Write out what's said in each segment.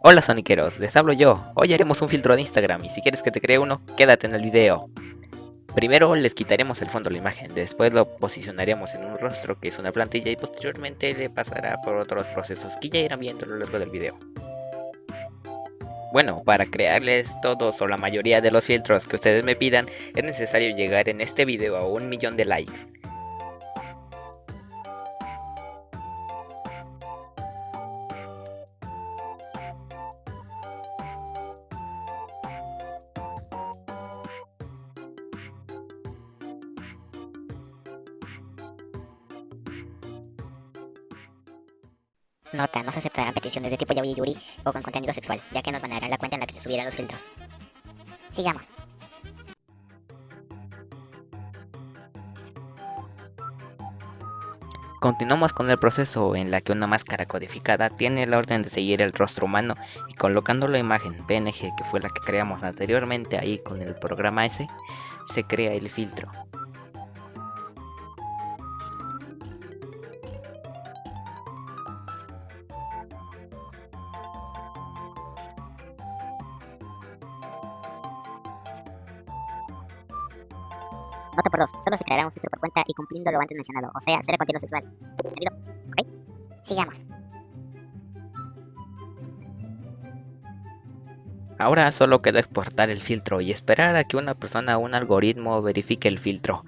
Hola soniqueros, les hablo yo. Hoy haremos un filtro de Instagram y si quieres que te cree uno, quédate en el video. Primero les quitaremos el fondo de la imagen, después lo posicionaremos en un rostro que es una plantilla y posteriormente le pasará por otros procesos que ya irán viendo a lo largo del video. Bueno, para crearles todos o la mayoría de los filtros que ustedes me pidan, es necesario llegar en este video a un millón de likes. Nota, no se aceptarán peticiones de tipo yaoi yuri o con contenido sexual, ya que nos banarán la cuenta en la que se subieran los filtros. Sigamos. Continuamos con el proceso en la que una máscara codificada tiene la orden de seguir el rostro humano y colocando la imagen PNG que fue la que creamos anteriormente ahí con el programa S, se crea el filtro. Nota por dos, solo se creará un filtro por cuenta y cumpliendo lo antes mencionado, o sea, cero contenido sexual. ¿Entendido? ¿Ok? Sigamos. Ahora solo queda exportar el filtro y esperar a que una persona o un algoritmo verifique el filtro.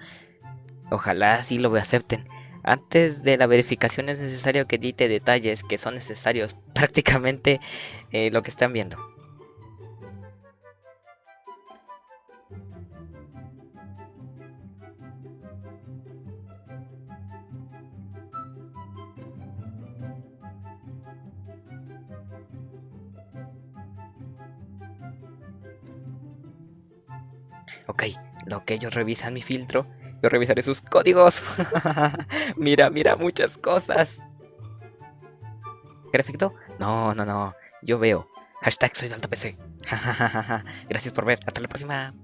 Ojalá así lo acepten. Antes de la verificación es necesario que edite detalles que son necesarios prácticamente eh, lo que están viendo. Ok, lo que ellos revisan mi filtro, yo revisaré sus códigos. mira, mira, muchas cosas. ¿Perfecto? No, no, no. Yo veo. Hashtag soy de alta PC. Gracias por ver. Hasta la próxima.